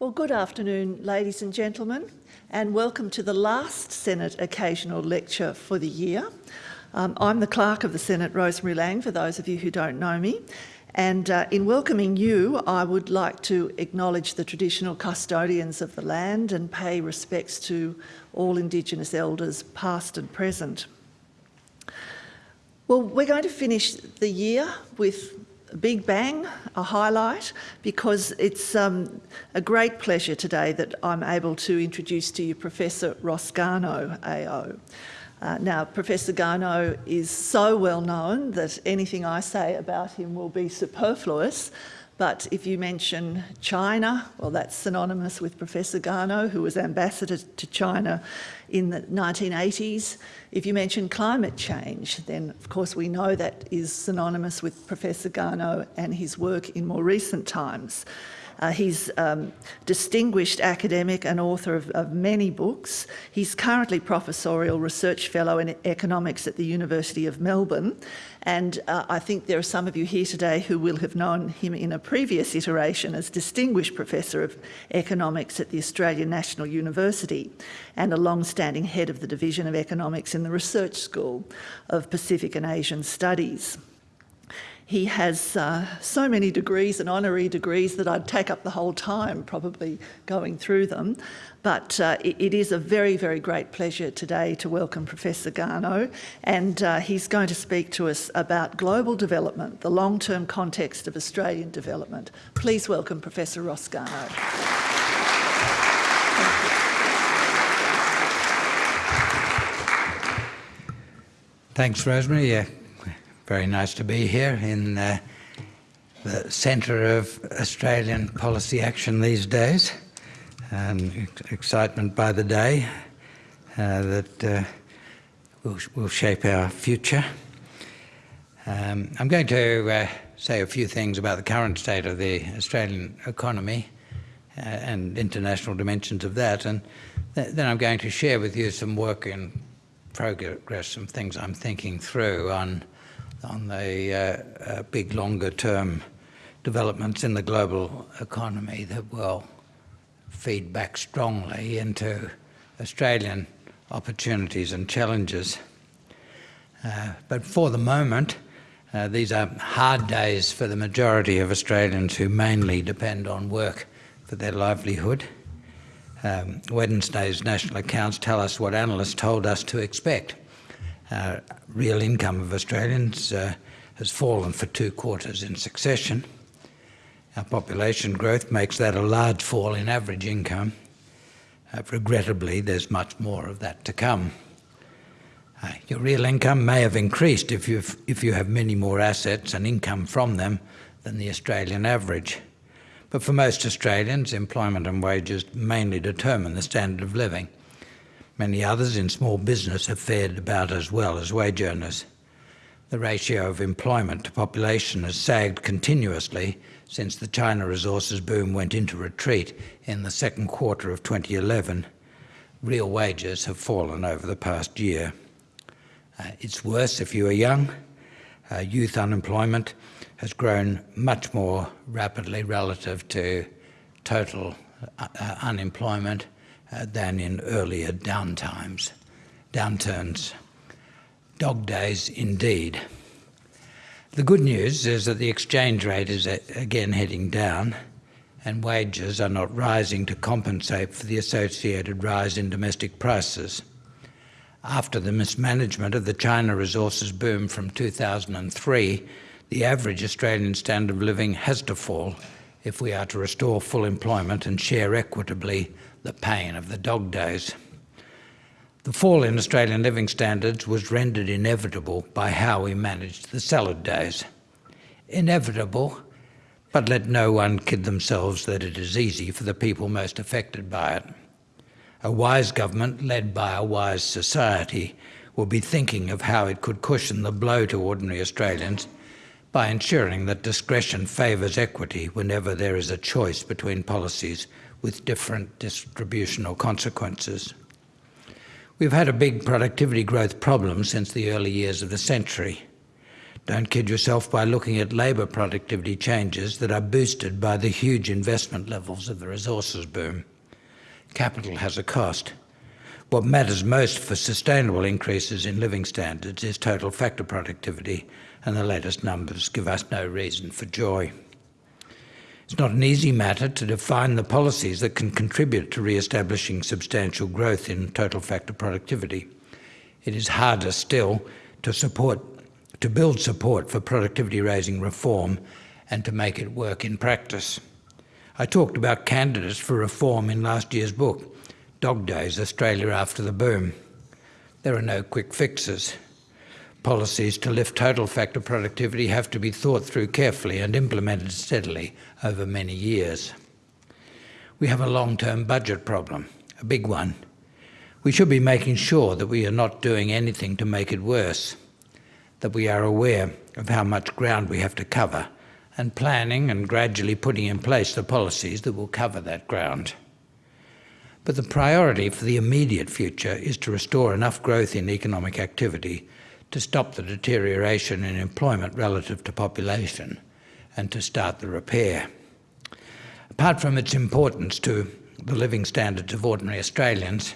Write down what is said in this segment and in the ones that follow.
Well, good afternoon, ladies and gentlemen, and welcome to the last Senate Occasional Lecture for the year. Um, I'm the Clerk of the Senate, Rosemary Laing, for those of you who don't know me. And uh, in welcoming you, I would like to acknowledge the traditional custodians of the land and pay respects to all Indigenous elders, past and present. Well, we're going to finish the year with big bang, a highlight, because it's um, a great pleasure today that I'm able to introduce to you Professor Ross Garnaut, AO. Uh, now, Professor Garnaut is so well known that anything I say about him will be superfluous, but if you mention China, well, that's synonymous with Professor Garnaut, who was ambassador to China in the 1980s. If you mention climate change, then of course we know that is synonymous with Professor Garnaut and his work in more recent times. Uh, he's um, distinguished academic and author of, of, many books. He's currently Professorial Research Fellow in Economics at the University of Melbourne. And uh, I think there are some of you here today who will have known him in a previous iteration as Distinguished Professor of Economics at the Australian National University and a long-standing head of the Division of Economics in the Research School of Pacific and Asian Studies. He has uh, so many degrees and honorary degrees that I'd take up the whole time probably going through them. But uh, it, it is a very, very great pleasure today to welcome Professor Garnaut and uh, he's going to speak to us about global development, the long-term context of Australian development. Please welcome Professor Ross Garnaut. Thanks, Rosemary. Yeah, very nice to be here in uh, the centre of Australian policy action these days. Um, excitement by the day uh, that uh, will, will, shape our future. Um, I'm going to uh, say a few things about the current state of the Australian economy uh, and international dimensions of that, and th then I'm going to share with you some work in progress, some things I'm thinking through on on the uh, big longer term developments in the global economy that will feed back strongly into Australian opportunities and challenges. Uh, but for the moment, uh, these are hard days for the majority of Australians who mainly depend on work for their livelihood. Um, Wednesday's national accounts tell us what analysts told us to expect uh, real income of Australians uh, has fallen for two quarters in succession. Our population growth makes that a large fall in average income. Uh, regrettably, there's much more of that to come. Uh, your real income may have increased if, you've, if you have many more assets and income from them than the Australian average. But for most Australians, employment and wages mainly determine the standard of living. Many others in small business have fared about as well as wage earners. The ratio of employment to population has sagged continuously since the China resources boom went into retreat in the second quarter of 2011. Real wages have fallen over the past year. Uh, it's worse if you are young. Uh, youth unemployment has grown much more rapidly relative to total uh, uh unemployment Uh, than in earlier downtimes, downturns. Dog days indeed. The good news is that the exchange rate is again heading down and wages are not rising to compensate for the associated rise in domestic prices. After the mismanagement of the China resources boom from 2003, the average Australian standard of living has to fall if we are to restore full employment and share equitably the pain of the dog days. The fall in Australian living standards was rendered inevitable by how we managed the salad days. Inevitable, but let no one kid themselves that it is easy for the people most affected by it. A wise government led by a wise society will be thinking of how it could cushion the blow to ordinary Australians by ensuring that discretion favours equity whenever there is a choice between policies with different distributional consequences. We've had a big productivity growth problem since the early years of the century. Don't kid yourself by looking at labour productivity changes that are boosted by the huge investment levels of the resources boom. Capital has a cost. What matters most for sustainable increases in living standards is total factor productivity, and the latest numbers give us no reason for joy. It's not an easy matter to define the policies that can contribute to re-establishing substantial growth in total factor productivity. It is harder still to support, to build support for productivity raising reform and to make it work in practice. I talked about candidates for reform in last year's book, Dog Days, Australia After the Boom. There are no quick fixes. Policies to lift total factor productivity have to be thought through carefully and implemented steadily over many years. We have a long-term budget problem, a big one. We should be making sure that we are not doing anything to make it worse, that we are aware of how much ground we have to cover and planning and gradually putting in place the policies that will cover that ground. But the priority for the immediate future is to restore enough growth in economic activity to stop the deterioration in employment relative to population and to start the repair. Apart from its importance to the living standards of ordinary Australians,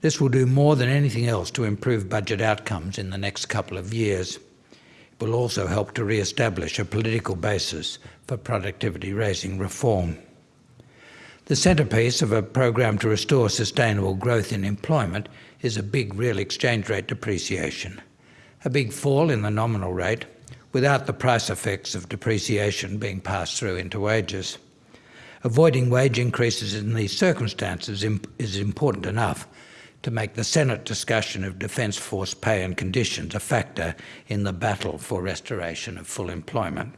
this will do more than anything else to improve budget outcomes in the next couple of years. It will also help to re-establish a political basis for productivity raising reform. The centrepiece of a program to restore sustainable growth in employment is a big real exchange rate depreciation a big fall in the nominal rate without the price effects of depreciation being passed through into wages. Avoiding wage increases in these circumstances is important enough to make the Senate discussion of Defence Force pay and conditions a factor in the battle for restoration of full employment.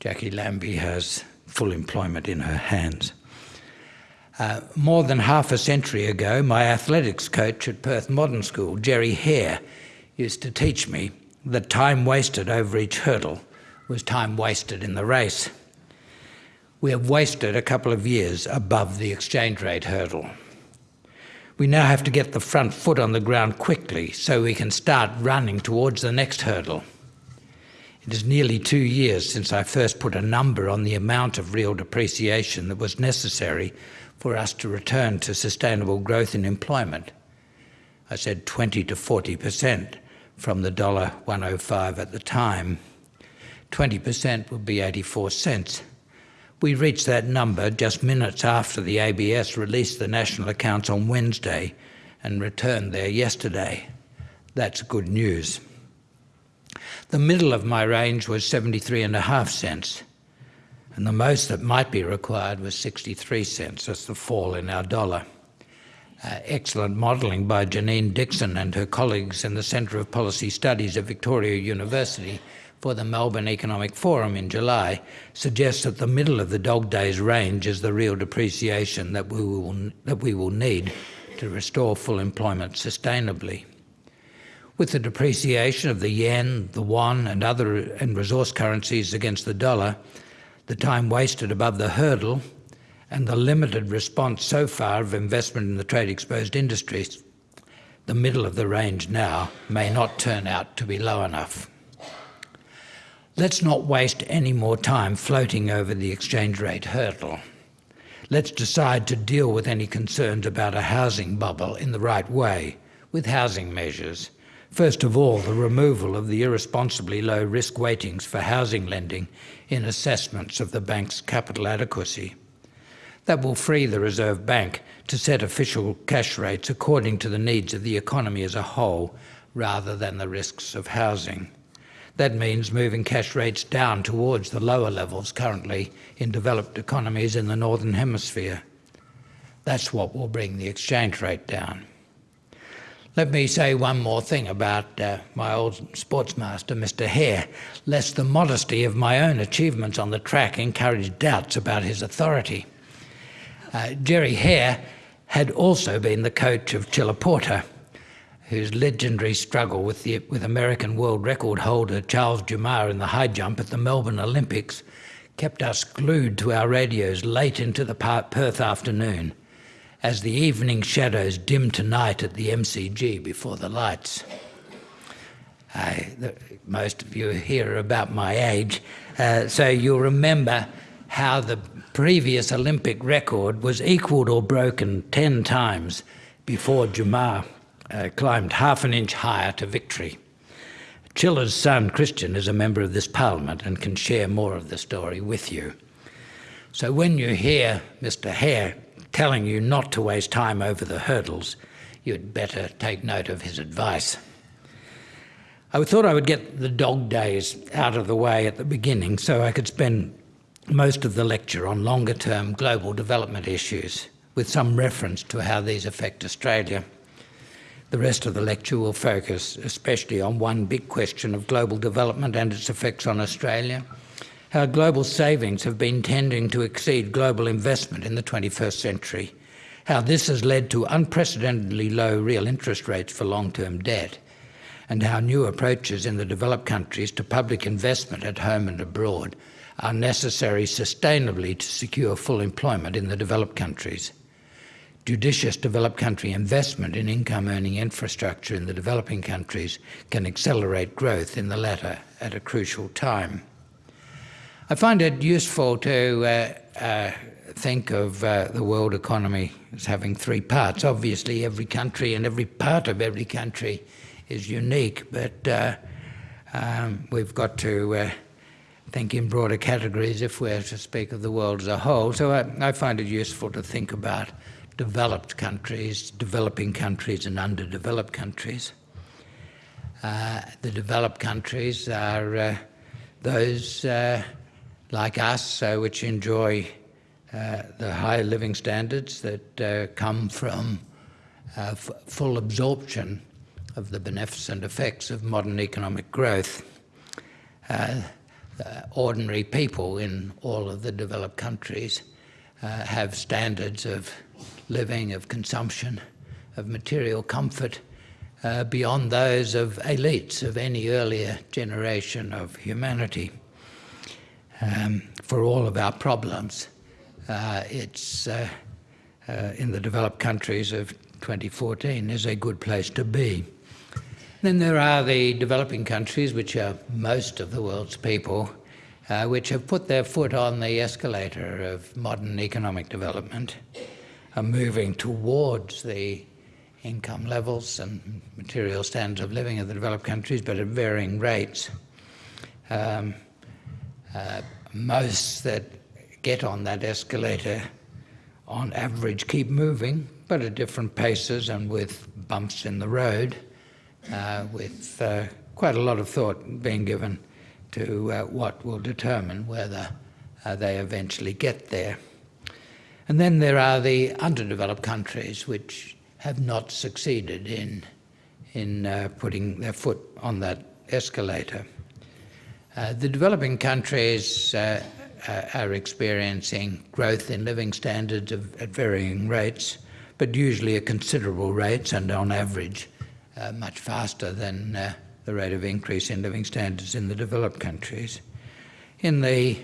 Jacqui Lambie has full employment in her hands. Uh, more than half a century ago, my athletics coach at Perth Modern School, Jerry Hare, used to teach me that time wasted over each hurdle was time wasted in the race. We have wasted a couple of years above the exchange rate hurdle. We now have to get the front foot on the ground quickly so we can start running towards the next hurdle. It is nearly two years since I first put a number on the amount of real depreciation that was necessary for us to return to sustainable growth in employment. I said 20 to 40 percent from the dollar 105 at the time. 20% would be 84 cents. We reached that number just minutes after the ABS released the national accounts on Wednesday and returned there yesterday. That's good news. The middle of my range was 73 and a half cents, and the most that might be required was 63 cents. That's the fall in our dollar uh, excellent modelling by Janine Dixon and her colleagues in the Centre of Policy Studies at Victoria University for the Melbourne Economic Forum in July suggests that the middle of the dog days range is the real depreciation that we will, that we will need to restore full employment sustainably. With the depreciation of the yen, the won and other and resource currencies against the dollar, the time wasted above the hurdle and the limited response so far of investment in the trade-exposed industries, the middle of the range now may not turn out to be low enough. Let's not waste any more time floating over the exchange rate hurdle. Let's decide to deal with any concerns about a housing bubble in the right way, with housing measures. First of all, the removal of the irresponsibly low risk weightings for housing lending in assessments of the bank's capital adequacy. That will free the Reserve Bank to set official cash rates according to the needs of the economy as a whole, rather than the risks of housing. That means moving cash rates down towards the lower levels currently in developed economies in the Northern Hemisphere. That's what will bring the exchange rate down. Let me say one more thing about uh, my old sportsmaster, Mr. Hare, lest the modesty of my own achievements on the track encourage doubts about his authority. Uh, Jerry Hare had also been the coach of Chilla Porter, whose legendary struggle with, the, with American world record holder Charles Dumas in the high jump at the Melbourne Olympics kept us glued to our radios late into the Perth afternoon as the evening shadows dimmed to night at the MCG before the lights. The, most of you here are about my age, uh, so you'll remember how the previous Olympic record was equalled or broken 10 times before Dumas uh, climbed half an inch higher to victory. Chilla's son, Christian, is a member of this parliament and can share more of the story with you. So when you hear Mr Hare telling you not to waste time over the hurdles, you'd better take note of his advice. I thought I would get the dog days out of the way at the beginning so I could spend most of the lecture on longer term global development issues with some reference to how these affect Australia. The rest of the lecture will focus especially on one big question of global development and its effects on Australia, how global savings have been tending to exceed global investment in the 21st century, how this has led to unprecedentedly low real interest rates for long-term debt, and how new approaches in the developed countries to public investment at home and abroad are necessary sustainably to secure full employment in the developed countries judicious developed country investment in income-earning infrastructure in the developing countries can accelerate growth in the latter at a crucial time. I find it useful to uh, uh, think of uh, the world economy as having three parts. Obviously, every country and every part of every country is unique, but uh, um, we've got to uh, think in broader categories if we're to speak of the world as a whole. So I, I find it useful to think about developed countries, developing countries and underdeveloped countries. Uh, the developed countries are uh, those uh, like us uh, which enjoy uh, the high living standards that uh, come from full absorption of the beneficent effects of modern economic growth. Ordinary people in all of the developed countries have standards of living, of consumption, of material comfort, uh, beyond those of elites of any earlier generation of humanity. Um, for all of our problems, uh, it's uh, uh in the developed countries of 2014 is a good place to be. Then there are the developing countries, which are most of the world's people, uh, which have put their foot on the escalator of modern economic development are moving towards the income levels and material standards of living of the developed countries, but at varying rates. Um, uh, most that get on that escalator on average keep moving, but at different paces and with bumps in the road, with uh, quite a lot of thought being given to uh, what will determine whether uh, they eventually get there. And then there are the underdeveloped countries which have not succeeded in, in uh, putting their foot on that escalator. Uh, the developing countries uh, uh are experiencing growth in living standards of, at varying rates, but usually at considerable rates and on average uh, much faster than uh, the rate of increase in living standards in the developed countries. In the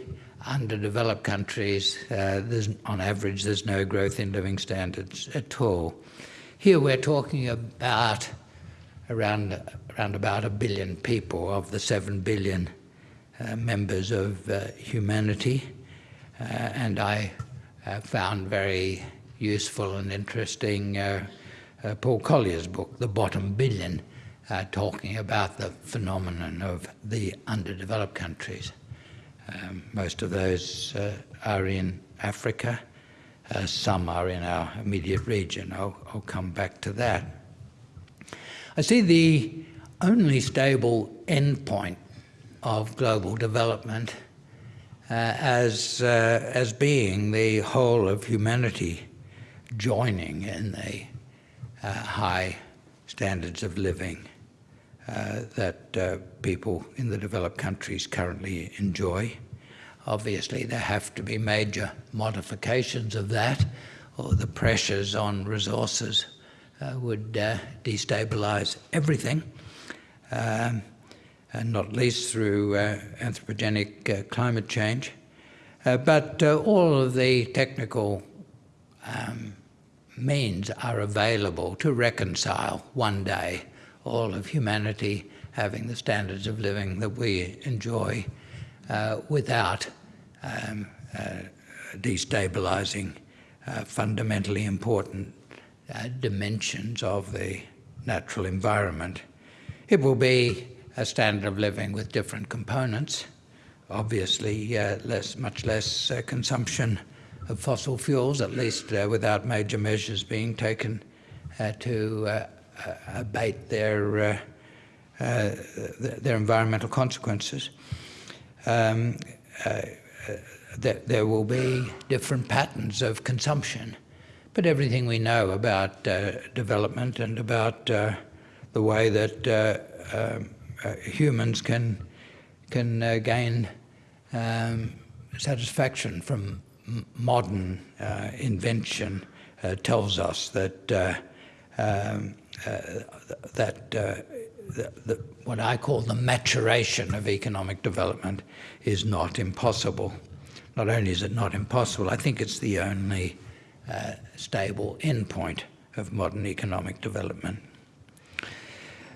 underdeveloped countries, uh, on average, there's no growth in living standards at all. Here we're talking about around, around about a billion people of the seven billion uh, members of uh, humanity. Uh, and I uh, found very useful and interesting uh, Paul Collier's book, The Bottom Billion, talking about the phenomenon of the underdeveloped countries. Um, most of those uh, are in Africa. Uh, some are in our immediate region. I'll, I'll, come back to that. I see the only stable endpoint of global development uh, as, uh, as being the whole of humanity joining in the uh, high standards of living uh, that uh, people in the developed countries currently enjoy. Obviously, there have to be major modifications of that, or the pressures on resources uh, would uh, destabilize everything, um, and not least through uh, anthropogenic climate change. but all of the technical um, means are available to reconcile one day all of humanity having the standards of living that we enjoy uh, without um, uh, destabilizing uh, fundamentally important uh, dimensions of the natural environment. It will be a standard of living with different components, obviously uh, less, much less uh, consumption of fossil fuels, at least uh, without major measures being taken uh, to uh, abate their, their environmental consequences. Um, that there will be different patterns of consumption. But everything we know about uh, development and about uh, the way that uh, um, humans can can gain um, satisfaction from modern uh, invention uh, tells us that uh, um, that the, the, what I call the maturation of economic development is not impossible. Not only is it not impossible, I think it's the only uh, stable endpoint of modern economic development.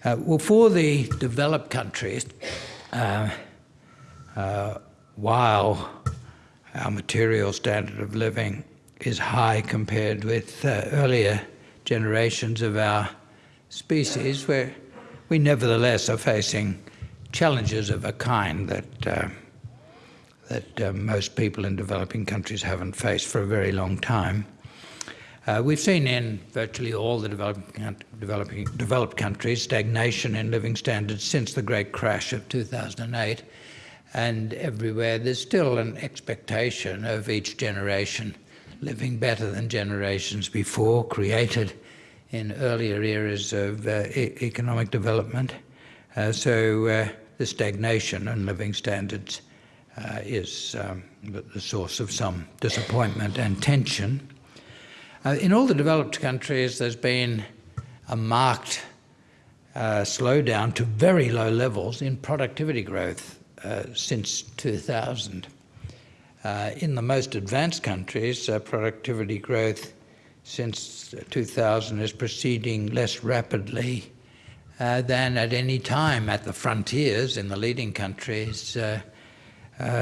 Uh, well, for the developed countries, uh, while our material standard of living is high compared with uh, earlier generations of our species, where we nevertheless are facing challenges of a kind that uh, that uh, most people in developing countries haven't faced for a very long time. Uh, we've seen in virtually all the developing, developing, developed countries stagnation in living standards since the great crash of 2008 and everywhere there's still an expectation of each generation living better than generations before, created in earlier eras of uh, e economic development. Uh, so uh, the stagnation in living standards uh, is um, the source of some disappointment and tension. Uh, in all the developed countries, there's been a marked uh, slowdown to very low levels in productivity growth since 2000. Uh, in the most advanced countries, uh, productivity growth since 2000 is proceeding less rapidly uh, than at any time at the frontiers in the leading countries uh,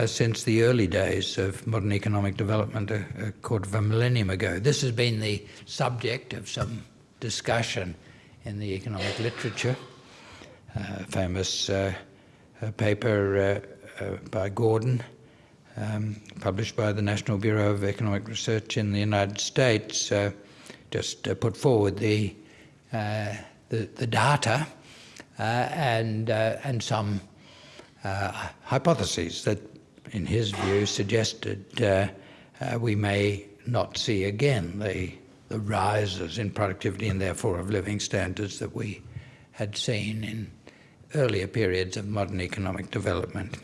since the early days of modern economic development a, a, quarter of a millennium ago. This has been the subject of some discussion in the economic literature. famous a paper uh, uh, by Gordon, um, published by the National Bureau of Economic Research in the United States, uh, just put forward the, the, the, data and, and some hypotheses that, in his view, suggested we may not see again the, the rises in productivity and therefore of living standards that we had seen in earlier periods of modern economic development.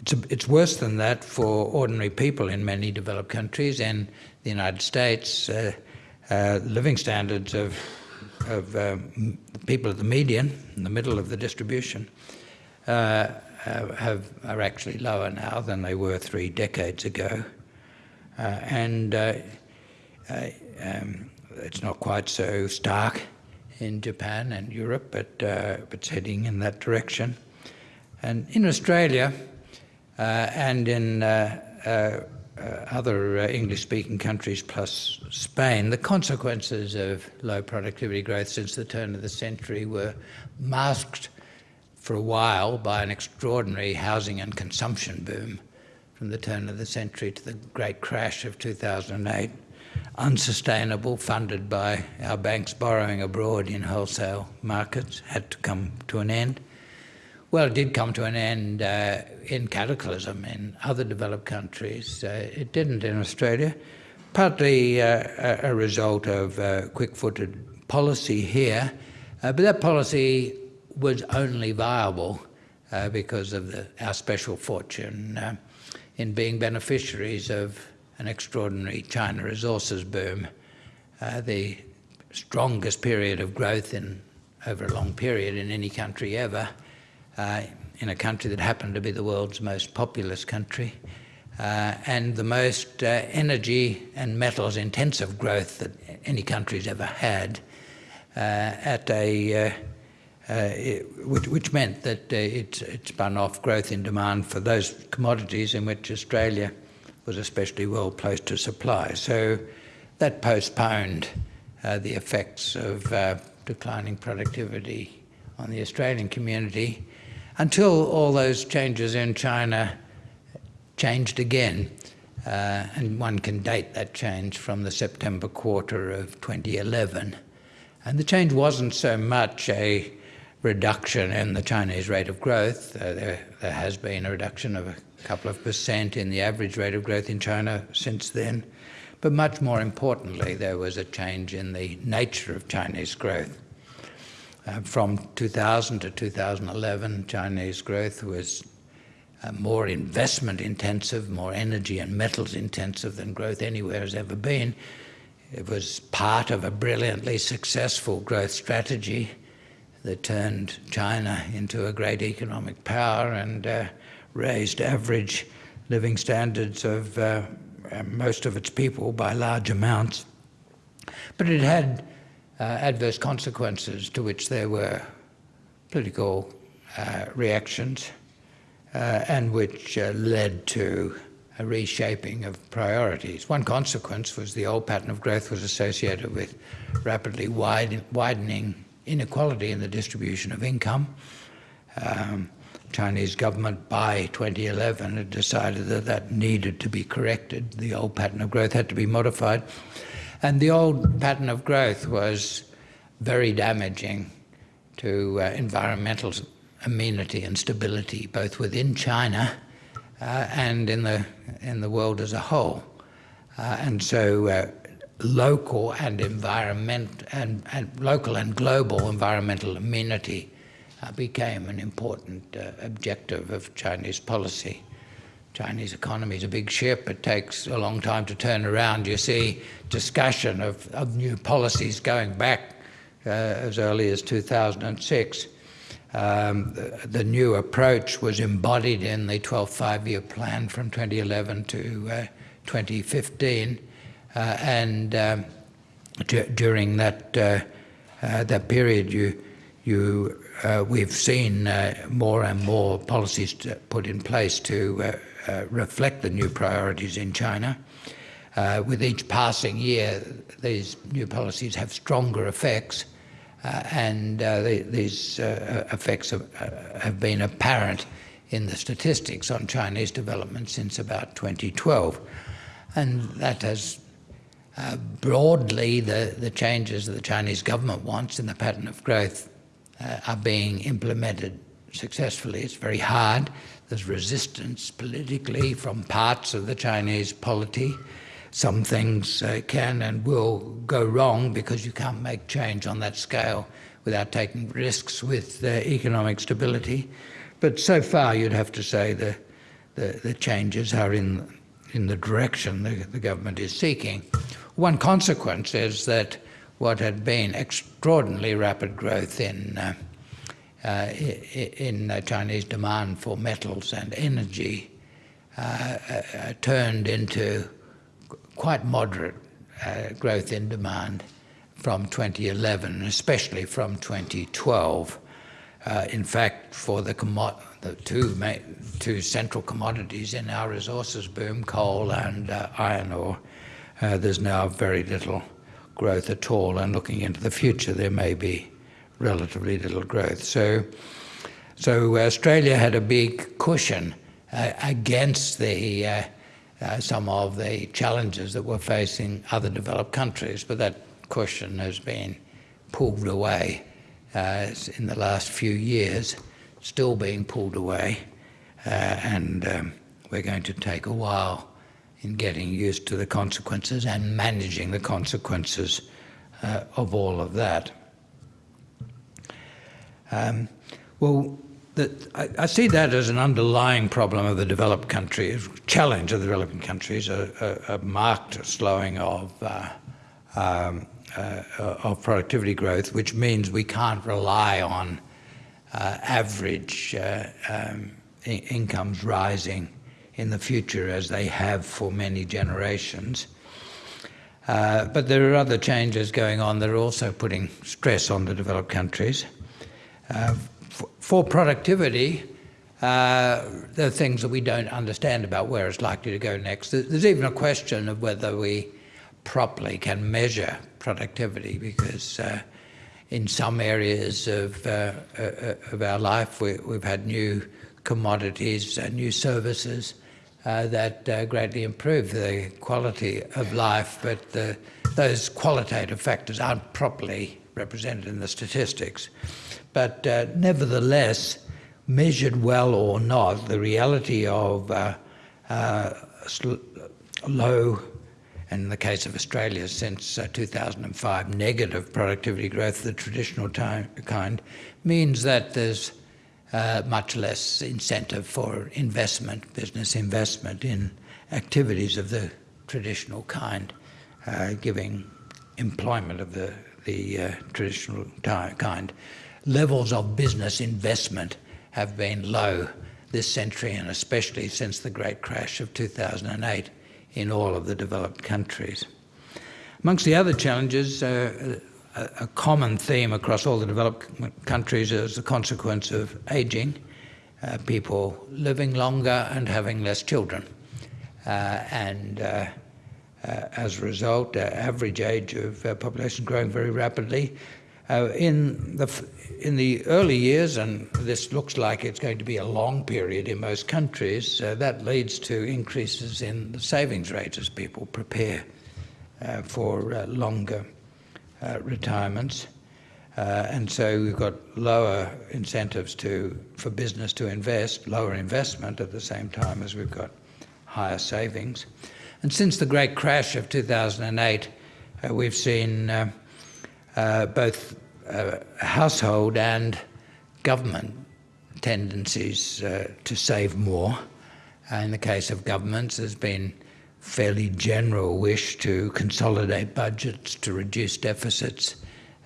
It's, a, it's worse than that for ordinary people in many developed countries. In the United States, uh, uh, living standards of, of um, people at the median, in the middle of the distribution, uh, have, are actually lower now than they were three decades ago. Uh, and uh, uh, um, it's not quite so stark in Japan and Europe, but uh, it's heading in that direction. And in Australia uh, and in uh, uh, uh other English-speaking countries plus Spain, the consequences of low productivity growth since the turn of the century were masked for a while by an extraordinary housing and consumption boom from the turn of the century to the great crash of 2008 unsustainable, funded by our banks borrowing abroad in wholesale markets, had to come to an end. Well, it did come to an end uh, in cataclysm in other developed countries. Uh, it didn't in Australia, partly uh, a result of uh, quick-footed policy here, uh, but that policy was only viable uh, because of the, our special fortune in being beneficiaries of an extraordinary China resources boom, uh, the strongest period of growth in over a long period in any country ever, uh, in a country that happened to be the world's most populous country, uh, and the most uh, energy and metals intensive growth that any country's ever had uh, at a, uh, uh, it, which, which, meant that it, it spun off growth in demand for those commodities in which Australia was especially well placed to supply. So that postponed uh, the effects of uh, declining productivity on the Australian community until all those changes in China changed again. Uh, and one can date that change from the September quarter of 2011. And the change wasn't so much a reduction in the Chinese rate of growth. Uh, there, there, has been a reduction of a couple of percent in the average rate of growth in China since then. But much more importantly, there was a change in the nature of Chinese growth. Uh, from 2000 to 2011, Chinese growth was uh, more investment intensive, more energy and metals intensive than growth anywhere has ever been. It was part of a brilliantly successful growth strategy that turned China into a great economic power and uh, raised average living standards of uh, most of its people by large amounts. But it had uh, adverse consequences to which there were political uh, reactions uh, and which uh, led to a reshaping of priorities. One consequence was the old pattern of growth was associated with rapidly wide, widening inequality in the distribution of income. Um, Chinese government by 2011 had decided that that needed to be corrected. The old pattern of growth had to be modified. And the old pattern of growth was very damaging to uh, environmental amenity and stability, both within China uh, and in the, in the world as a whole. Uh, and so uh, local and environment and, and local and global environmental amenity became an important uh, objective of Chinese policy. Chinese economy is a big ship. It takes a long time to turn around. You see discussion of, of new policies going back uh, as early as 2006. Um, the, the, new approach was embodied in the 12th five-year plan from 2011 to uh, 2015. Uh, and um, during that, uh, uh, that period, you, you, we've seen more and more policies put in place to reflect the new priorities in China. Uh, with each passing year, these new policies have stronger effects, uh, and uh, the, these effects have, have, been apparent in the statistics on Chinese development since about 2012. And that has uh, broadly, the, the changes that the Chinese government wants in the pattern of growth uh, are being implemented successfully. It's very hard. There's resistance politically from parts of the Chinese polity. Some things uh, can and will go wrong because you can't make change on that scale without taking risks with uh, economic stability. But so far, you'd have to say the, the, the changes are in, in the direction the, the government is seeking. One consequence is that what had been extraordinarily rapid growth in uh, uh, in uh, Chinese demand for metals and energy uh, uh turned into quite moderate uh, growth in demand from 2011, especially from 2012. Uh, in fact, for the, the two, two central commodities in our resources boom, coal and iron ore, uh, there's now very little growth at all, and looking into the future, there may be relatively little growth. So, so Australia had a big cushion uh, against the uh, uh, some of the challenges that were facing other developed countries, but that cushion has been pulled away uh, in the last few years, still being pulled away, uh, and um, we're going to take a while in getting used to the consequences and managing the consequences uh, of all of that. Um, well, I, I, see that as an underlying problem of the developed countries, challenge of the developing countries, a, a, a marked slowing of, uh, um, uh, of productivity growth, which means we can't rely on uh, average uh, um, incomes rising in the future as they have for many generations. Uh, but there are other changes going on that are also putting stress on the developed countries. Uh, for productivity, uh, there are things that we don't understand about where it's likely to go next. There's even a question of whether we properly can measure productivity because uh, in some areas of, uh, uh of our life we, have had new commodities, and new services uh, that uh, greatly improve the quality of life, but the, those qualitative factors aren't properly represented in the statistics. But nevertheless, measured well or not, the reality of uh, uh, low, and in the case of Australia since uh, 2005, negative productivity growth, the traditional kind, means that there's uh, much less incentive for investment, business investment in activities of the traditional kind, uh, giving employment of the, the uh, traditional kind. Levels of business investment have been low this century and especially since the great crash of 2008 in all of the developed countries. Amongst the other challenges, uh, a, common theme across all the developed countries is the consequence of aging, uh, people living longer and having less children. Uh, and uh, uh, as a result, uh, average age of population growing very rapidly. in the in the early years, and this looks like it's going to be a long period in most countries, uh, that leads to increases in the savings rate as people prepare uh, for uh, longer uh, retirements. Uh, and so we've got lower incentives to, for business to invest, lower investment at the same time as we've got higher savings. And since the great crash of 2008, uh, we've seen both uh, household and government tendencies uh, to save more. Uh, in the case of governments, there's been fairly general wish to consolidate budgets, to reduce deficits,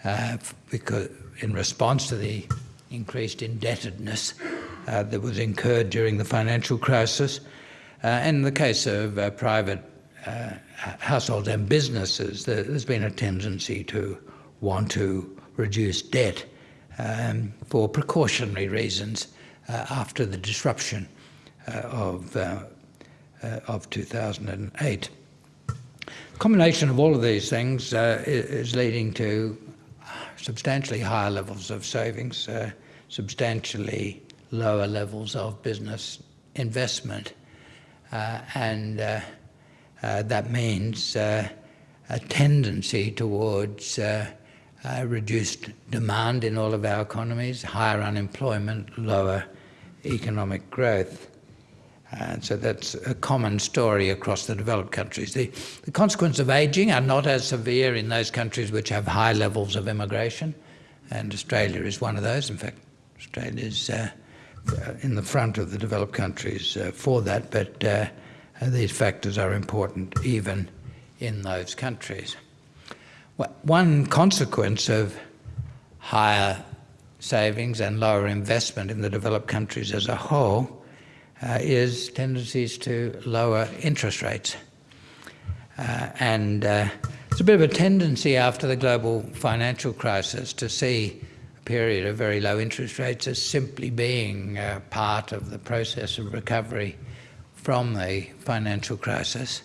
uh, because in response to the increased indebtedness uh, that was incurred during the financial crisis. Uh, in the case of private households and businesses, there's been a tendency to want to reduce debt um, for precautionary reasons uh, after the disruption uh, of, uh, uh, Uh, of 2008. The combination of all of these things uh, is leading to substantially higher levels of savings, uh, substantially lower levels of business investment, uh, and that means a tendency towards uh, reduced demand in all of our economies, higher unemployment, lower economic growth. And so that's a common story across the developed countries. The, the consequences of ageing are not as severe in those countries which have high levels of immigration, and Australia is one of those. In fact, Australia is uh, in the front of the developed countries uh, for that, but uh, these factors are important even in those countries. One consequence of higher savings and lower investment in the developed countries as a whole uh, is tendencies to lower interest rates. Uh, and uh, it's a bit of a tendency after the global financial crisis to see a period of very low interest rates as simply being uh, part of the process of recovery from the financial crisis,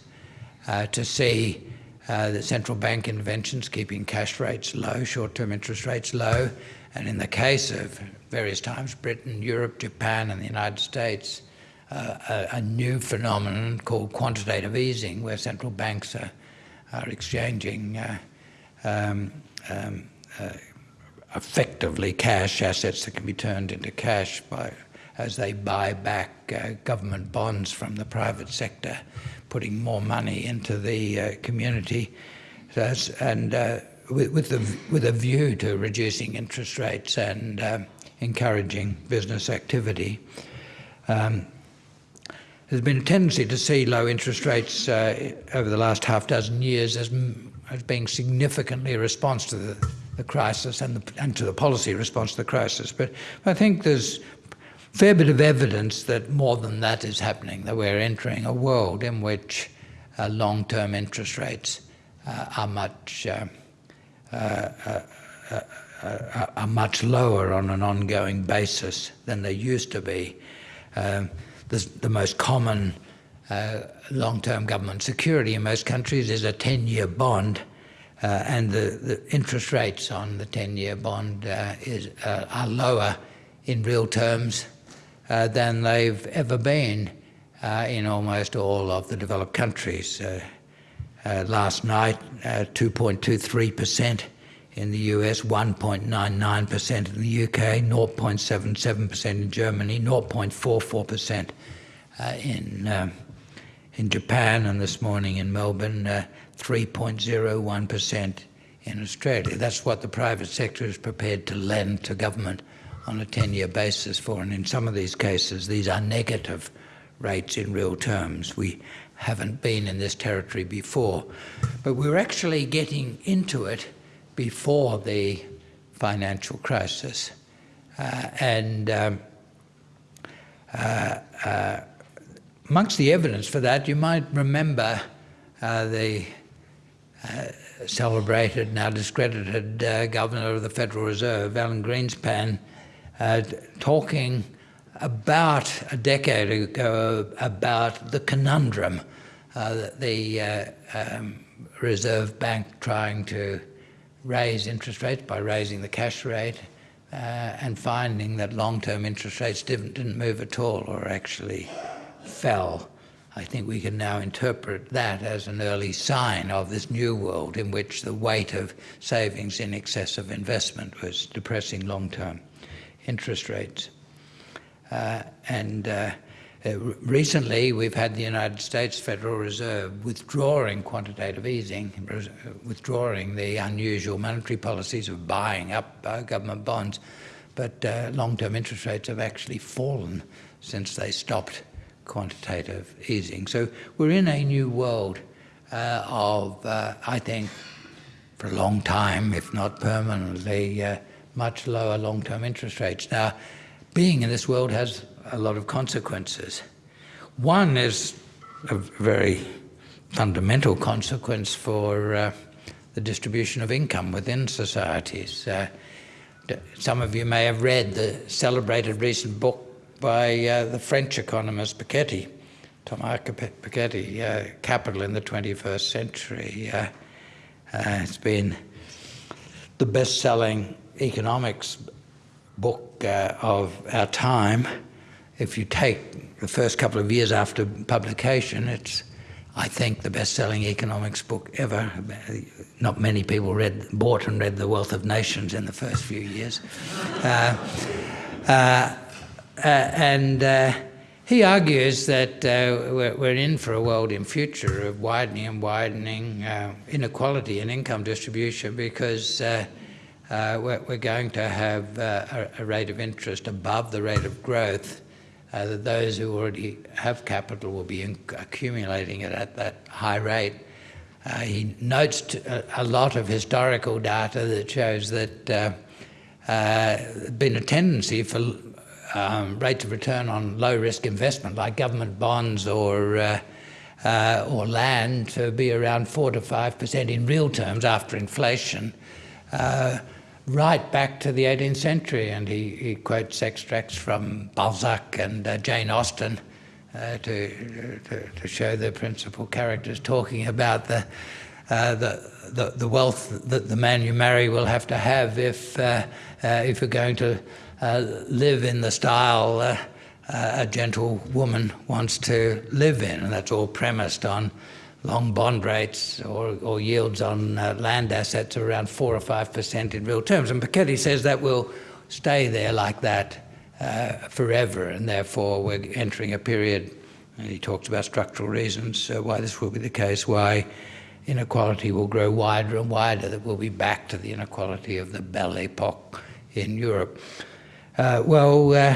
uh, to see uh, the central bank interventions keeping cash rates low, short-term interest rates low, and in the case of various times, Britain, Europe, Japan and the United States, uh, a, a, new phenomenon called quantitative easing, where central banks are, are exchanging uh, um, um, uh, effectively cash assets that can be turned into cash by, as they buy back uh, government bonds from the private sector putting more money into the uh, community and uh, with, with, with a view to reducing interest rates and uh, encouraging business activity. Um, there's been a tendency to see low interest rates uh, over the last half dozen years as, as being significantly a response to the, the crisis and, the, and to the policy response to the crisis. But I think there's a fair bit of evidence that more than that is happening, that we're entering a world in which uh, long-term interest rates uh, are much uh, uh, uh, are, much lower on an ongoing basis than they used to be. Um, the, the, most common uh, long-term government security in most countries is a 10-year bond, uh, and the, the, interest rates on the 10-year bond uh, is, uh, are lower in real terms uh, than they've ever been uh, in almost all of the developed countries. last night, 2.23% in the US, 1.99% in the UK, 0.77% in Germany, 0.44% uh, in, uh, in Japan, and this morning in Melbourne, 3.01% uh, in Australia. That's what the private sector is prepared to lend to government on a 10-year basis for, and in some of these cases, these are negative rates in real terms. We haven't been in this territory before, but we're actually getting into it before the financial crisis. Uh, and um, uh, uh, amongst the evidence for that, you might remember uh, the uh, celebrated, now discredited uh, governor of the Federal Reserve, Alan Greenspan, talking about a decade ago about the conundrum that the um, Reserve Bank trying to raise interest rates by raising the cash rate uh, and finding that long-term interest rates didn't, didn't move at all or actually fell. I think we can now interpret that as an early sign of this new world in which the weight of savings in excess of investment was depressing long-term interest rates. Uh, and uh, uh, recently, we've had the United States Federal Reserve withdrawing quantitative easing, withdrawing the unusual monetary policies of buying up uh, government bonds, but uh, long-term interest rates have actually fallen since they stopped quantitative easing. So we're in a new world uh, of, uh, I think, for a long time, if not permanently, much lower long-term interest rates. Now, being in this world has a lot of consequences. One is a very fundamental consequence for uh, the distribution of income within societies. Uh, some of you may have read the celebrated recent book by uh, the French economist Piketty, Thomas Piketty, uh, Capital in the 21st Century. Uh, uh, it's been the best-selling economics book of our time if you take the first couple of years after publication, it's, I think, the best-selling economics book ever. Not many people read, bought and read The Wealth of Nations in the first few years. Uh, uh, uh, and uh, he argues that uh, we're, we're, in for a world in future of widening and widening uh, inequality in income distribution because we're, we're, going to have a, a rate of interest above the rate of growth uh, that those who already have capital will be accumulating it at that high rate. Uh, he notes a, a, lot of historical data that shows that uh, uh, been a tendency for um, rates of return on low-risk investment, like government bonds or uh, uh, or land, to be around four to five percent in real terms after inflation right back to the 18th century, and he, he quotes extracts from Balzac and uh, Jane Austen uh, to, to, to, show the principal characters talking about the, uh, the, the, the, wealth that the man you marry will have to have if, uh, uh, if you're going to uh, live in the style a gentle woman wants to live in, and that's all premised on long bond rates or, or yields on uh, land assets are around 4 or 5% in real terms. And Piketty says that will stay there like that uh, forever, and therefore we're entering a period, and he talks about structural reasons uh, why this will be the case, why inequality will grow wider and wider, that we'll be back to the inequality of the Belle Epoque in Europe. Uh, well, uh,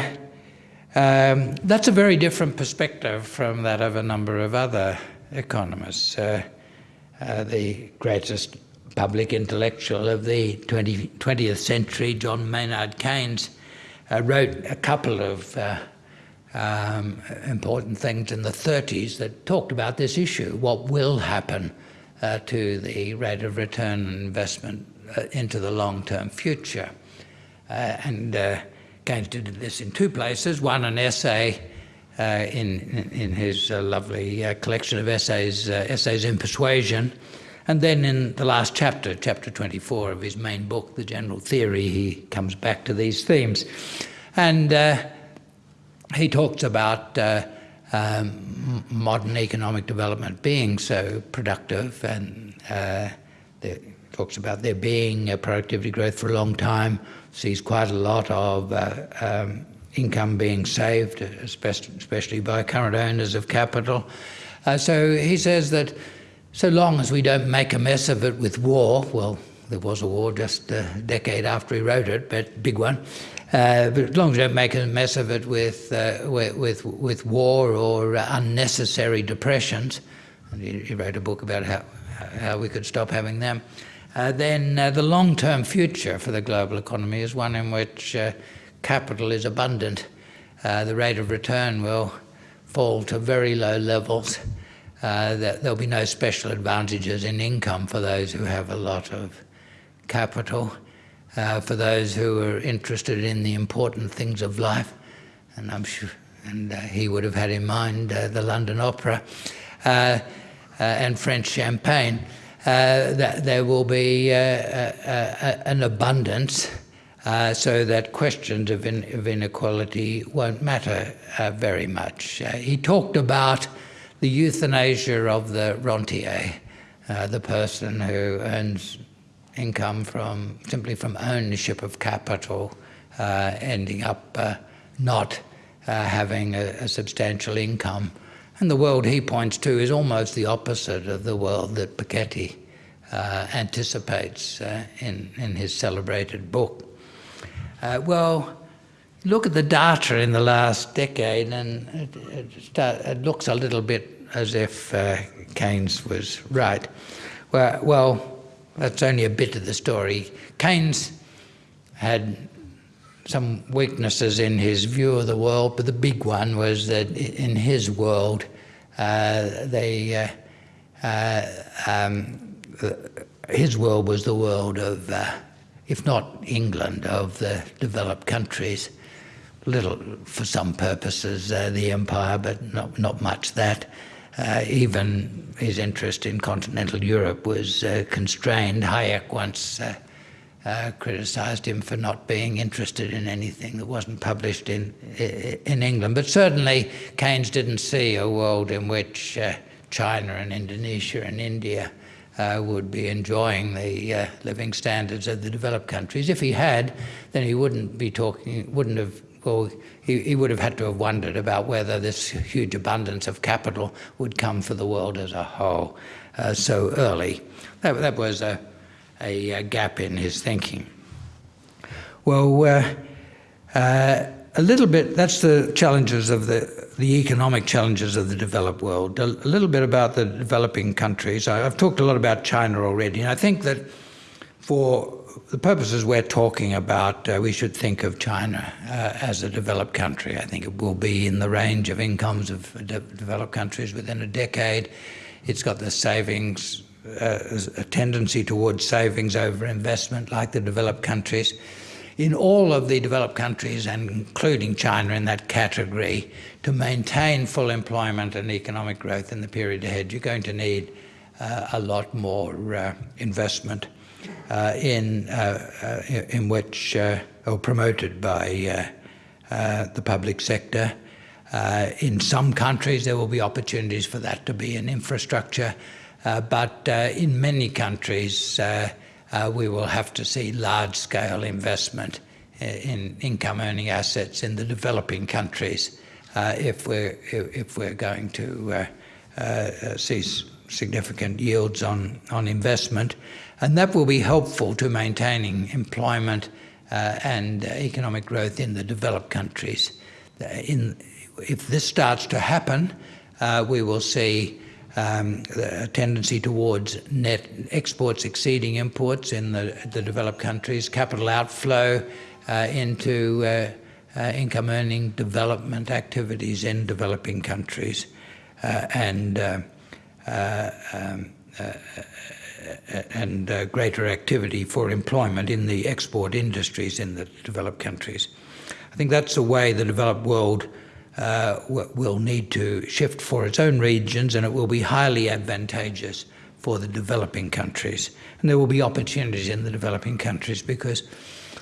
um, that's a very different perspective from that of a number of other economists. Uh, uh, the greatest public intellectual of the 20, 20th century, John Maynard Keynes, uh, wrote a couple of uh, um, important things in the 30s that talked about this issue, what will happen uh, to the rate of return on investment into the long-term future. And Keynes did this in two places. One, an essay in, in his uh, lovely uh, collection of essays, Essays in Persuasion, and then in the last chapter, chapter 24 of his main book, The General Theory, he comes back to these themes. And he talks about um, modern economic development being so productive and uh, talks about there being a productivity growth for a long time, sees quite a lot of uh, um, income being saved, especially by current owners of capital. Uh, so he says that so long as we don't make a mess of it with war, well, there was a war just a decade after he wrote it, but big one. Uh, but as long as we don't make a mess of it with uh, with, with war or unnecessary depressions, and he, he, wrote a book about how how we could stop having them. Uh, then uh, the long-term future for the global economy is one in which uh, capital is abundant. Uh, the rate of return will fall to very low levels. Uh, there'll be no special advantages in income for those who have a lot of capital, uh, for those who are interested in the important things of life, and I'm sure, and uh, he would have had in mind uh, the London Opera uh, and French champagne. that there will be an abundance uh, so that questions of, in, of, inequality won't matter uh, very much. Uh, he talked about the euthanasia of the rentier, uh, the person who earns income from simply from ownership of capital, uh, ending up not having a, a substantial income. And the world he points to is almost the opposite of the world that Piketty uh, anticipates uh, in, in his celebrated book. Uh, well, look at the data in the last decade and it, it, start, it looks a little bit as if uh, Keynes was right. Well, well, that's only a bit of the story. Keynes had some weaknesses in his view of the world, but the big one was that in his world, uh, they, uh, uh um, his world was the world of uh, if not England, of the developed countries. Little, for some purposes, uh, the empire, but not, not much that. Uh, even his interest in continental Europe was uh, constrained. Hayek once uh, uh, criticized him for not being interested in anything that wasn't published in, in England. But certainly, Keynes didn't see a world in which uh, China and Indonesia and India uh, would be enjoying the uh, living standards of the developed countries. If he had, then he wouldn't be talking, wouldn't have, well, he, he would have had to have wondered about whether this huge abundance of capital would come for the world as a whole uh, so early. That, that was a, a, a, gap in his thinking. Well, uh, uh, a little bit, that's the challenges of the the economic challenges of the developed world, a, little bit about the developing countries. I, have talked a lot about China already, and I think that for the purposes we're talking about, uh, we should think of China uh, as a developed country. I think it will be in the range of incomes of de developed countries within a decade. It's got the savings, uh, a tendency towards savings over investment like the developed countries in all of the developed countries, and including China in that category, to maintain full employment and economic growth in the period ahead, you're going to need uh, a lot more uh, investment uh, in, uh, uh, in which, uh, or promoted by the public sector. in some countries, there will be opportunities for that to be in infrastructure, but in many countries, uh, we will have to see large-scale investment uh, in income-earning assets in the developing countries uh, if we're if we're going to uh, uh, see significant yields on on investment, and that will be helpful to maintaining employment and economic growth in the developed countries. In if this starts to happen, we will see um, a tendency towards net exports exceeding imports in the, the developed countries, capital outflow uh, into uh, uh, income earning development activities in developing countries, uh, and uh, uh, um, and greater activity for employment in the export industries in the developed countries. I think that's the way the developed world uh, will need to shift for its own regions and it will be highly advantageous for the developing countries. And there will be opportunities in the developing countries because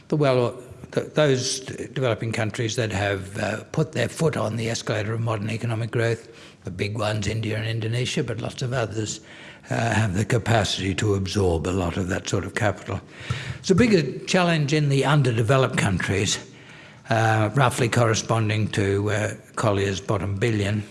the well, those developing countries that have uh, put their foot on the escalator of modern economic growth, the big ones, India and Indonesia, but lots of others, uh, have the capacity to absorb a lot of that sort of capital. It's a bigger challenge in the underdeveloped countries, roughly corresponding to uh, Collier's bottom billion.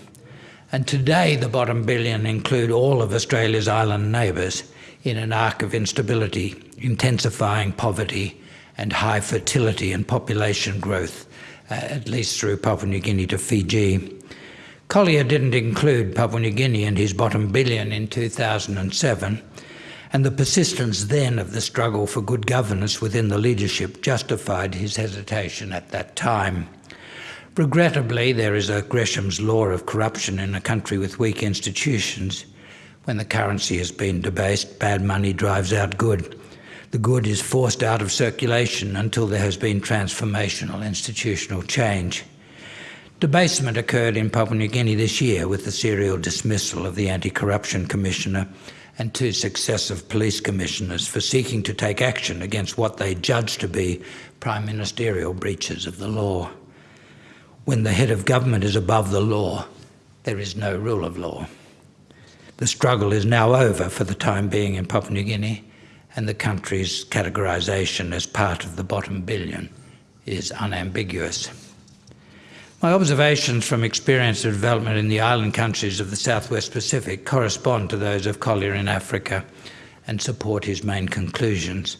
And today the bottom billion include all of Australia's island neighbours in an arc of instability, intensifying poverty and high fertility and population growth, uh, at least through Papua New Guinea to Fiji. Collier didn't include Papua New Guinea in his bottom billion in 2007, and the persistence then of the struggle for good governance within the leadership justified his hesitation at that time. Regrettably, there is a Gresham's law of corruption in a country with weak institutions. When the currency has been debased, bad money drives out good. The good is forced out of circulation until there has been transformational institutional change. Debasement occurred in Papua New Guinea this year with the serial dismissal of the Anti-Corruption Commissioner and two successive police commissioners for seeking to take action against what they judged to be prime ministerial breaches of the law. When the head of government is above the law, there is no rule of law. The struggle is now over for the time being in Papua New Guinea, and the country's categorisation as part of the bottom billion is unambiguous. My observations from experience of development in the island countries of the Southwest Pacific correspond to those of Collier in Africa and support his main conclusions.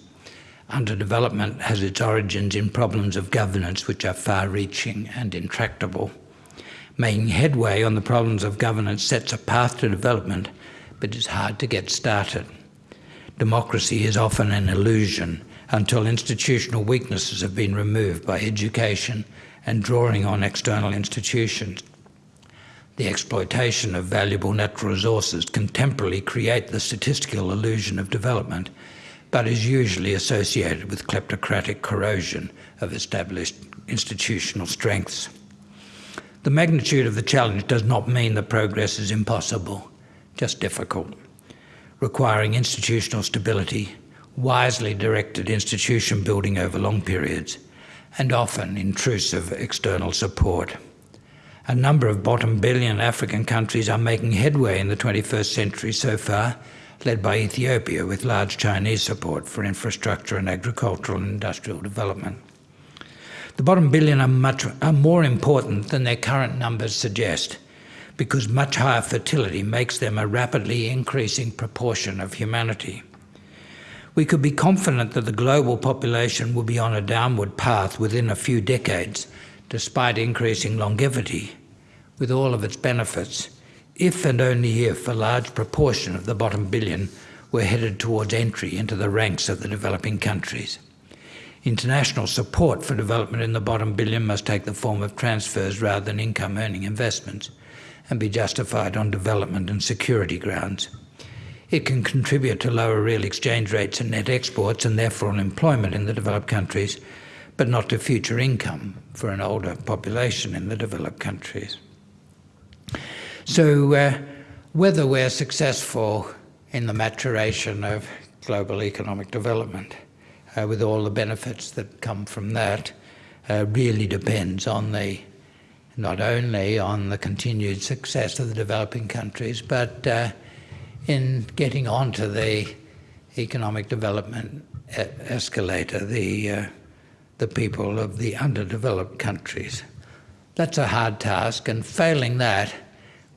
Underdevelopment has its origins in problems of governance which are far-reaching and intractable. Making headway on the problems of governance sets a path to development, but it's hard to get started. Democracy is often an illusion until institutional weaknesses have been removed by education, and drawing on external institutions. The exploitation of valuable natural resources can temporarily create the statistical illusion of development, but is usually associated with kleptocratic corrosion of established institutional strengths. The magnitude of the challenge does not mean that progress is impossible, just difficult, requiring institutional stability, wisely directed institution building over long periods, and often intrusive external support. A number of bottom billion African countries are making headway in the 21st century so far, led by Ethiopia with large Chinese support for infrastructure and agricultural and industrial development. The bottom billion are, much, are more important than their current numbers suggest because much higher fertility makes them a rapidly increasing proportion of humanity we could be confident that the global population will be on a downward path within a few decades, despite increasing longevity, with all of its benefits, if and only if a large proportion of the bottom billion were headed towards entry into the ranks of the developing countries. International support for development in the bottom billion must take the form of transfers rather than income-earning investments and be justified on development and security grounds. It can contribute to lower real exchange rates and net exports and therefore on employment in the developed countries, but not to future income for an older population in the developed countries. So uh, whether we're successful in the maturation of global economic development uh, with all the benefits that come from that uh, really depends on the not only on the continued success of the developing countries, but uh, in getting onto the economic development escalator, the, uh, the people of the underdeveloped countries. That's a hard task, and failing that,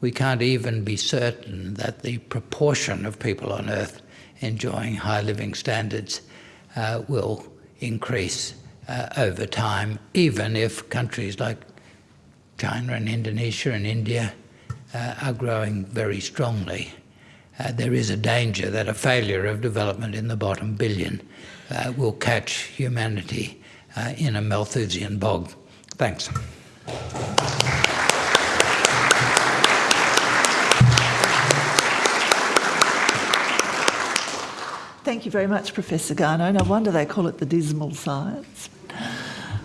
we can't even be certain that the proportion of people on Earth enjoying high living standards uh, will increase uh, over time, even if countries like China and Indonesia and India uh, are growing very strongly uh, there is a danger that a failure of development in the bottom billion uh, will catch humanity uh, in a Malthusian bog. Thanks. thank you very much, Professor Garnaut. No wonder they call it the dismal science.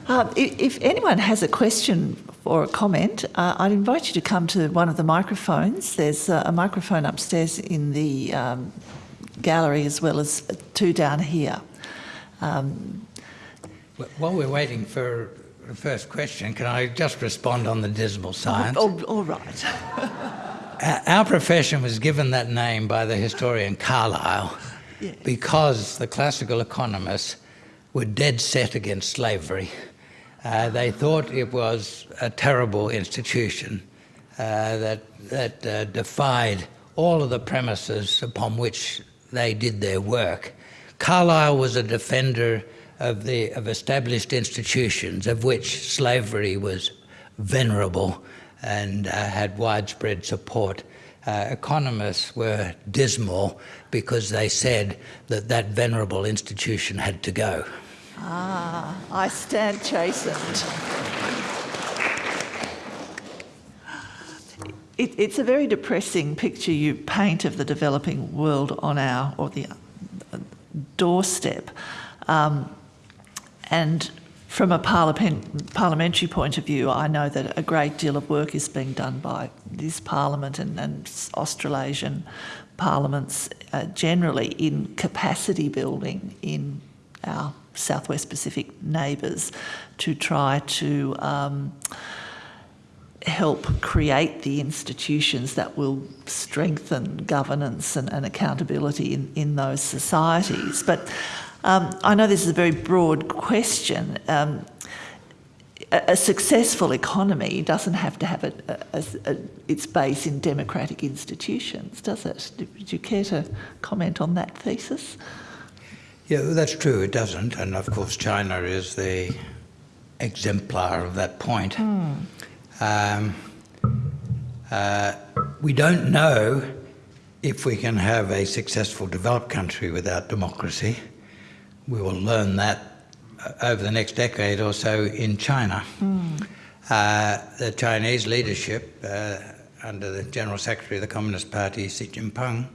Uh, if anyone has a question or a comment, uh, I'd invite you to come to one of the microphones. There's a microphone upstairs in the um, gallery as well as two down here. Um, While we're waiting for the first question, can I just respond on the dismal science? Oh, all right. Our profession was given that name by the historian Carlyle yeah. because the classical economists were dead set against slavery. Uh, they thought it was a terrible institution uh, that, that uh, defied all of the premises upon which they did their work. Carlyle was a defender of, the, of established institutions, of which slavery was venerable and uh, had widespread support. Uh, economists were dismal because they said that that venerable institution had to go. Ah, I stand chastened. It, it's a very depressing picture you paint of the developing world on our, or the uh, doorstep. Um, and from a parliament, parliamentary point of view, I know that a great deal of work is being done by this parliament and, and Australasian parliaments uh, generally in capacity building in our Southwest Pacific neighbours to try to um, help create the institutions that will strengthen governance and, and accountability in, in those societies. But um, I know this is a very broad question. Um, a, a, successful economy doesn't have to have a, a, its base in democratic institutions, does it? Would you care to comment on that thesis? Yeah, that's true, it doesn't. And of course, China is the exemplar of that point. Mm. Um, uh, we don't know if we can have a successful developed country without democracy. We will learn that uh, over the next decade or so in China. Mm. Uh, the Chinese leadership, uh, under the General Secretary of the Communist Party, Xi Jinping,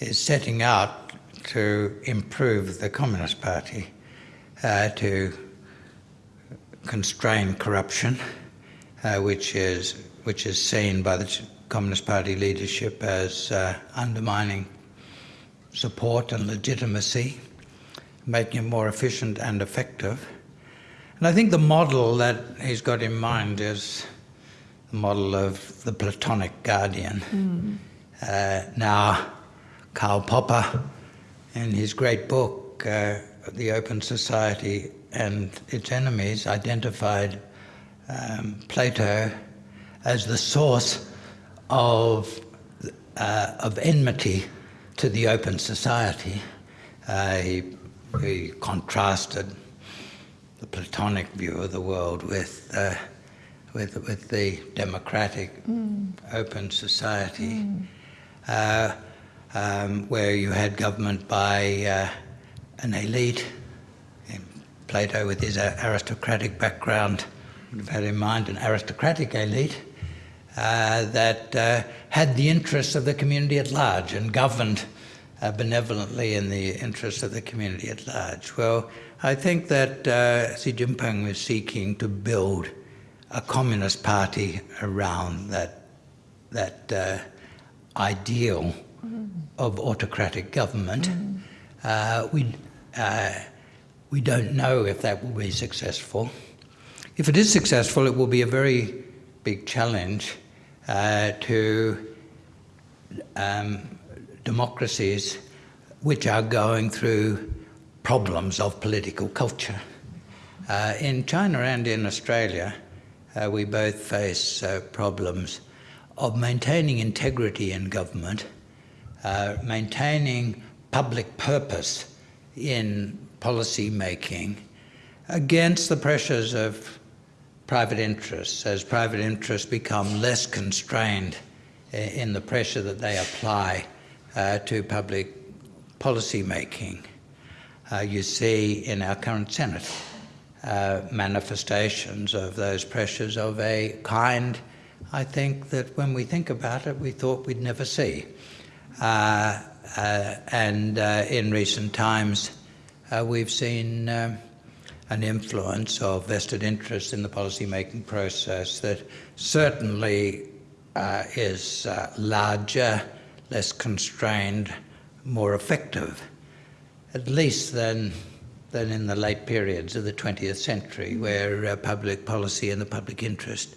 is setting out to improve the Communist Party, uh, to constrain corruption, uh, which is which is seen by the Communist Party leadership as uh, undermining support and legitimacy, making it more efficient and effective. And I think the model that he's got in mind is the model of the Platonic guardian. Mm. Uh, now, Karl Popper in his great book, uh, The Open Society and Its Enemies, identified um, Plato as the source of, uh, of enmity to the open society. Uh, he, he, contrasted the Platonic view of the world with, uh, with, with the democratic mm. open society. Mm um, where you had government by uh, an elite. Plato, with his uh, aristocratic background, would have had in mind an aristocratic elite uh, that uh, had the interests of the community at large and governed uh, benevolently in the interests of the community at large. Well, I think that uh, Xi Jinping was seeking to build a communist party around that, that ideal of autocratic government. Mm. Uh, we, uh, we don't know if that will be successful. If it is successful, it will be a very big challenge uh, to um, democracies which are going through problems of political culture. Uh, in China and in Australia, uh, we both face uh, problems of maintaining integrity in government uh, maintaining public purpose in policy making against the pressures of private interests as private interests become less constrained in the pressure that they apply uh, to public policy making. Uh, you see in our current Senate uh, manifestations of those pressures of a kind I think that when we think about it we thought we'd never see. Uh, uh, and uh, in recent times, we've seen an influence of vested interests in the policy-making process that certainly is larger, less constrained, more effective, at least than than in the late periods of the 20th century, where uh, public policy and the public interest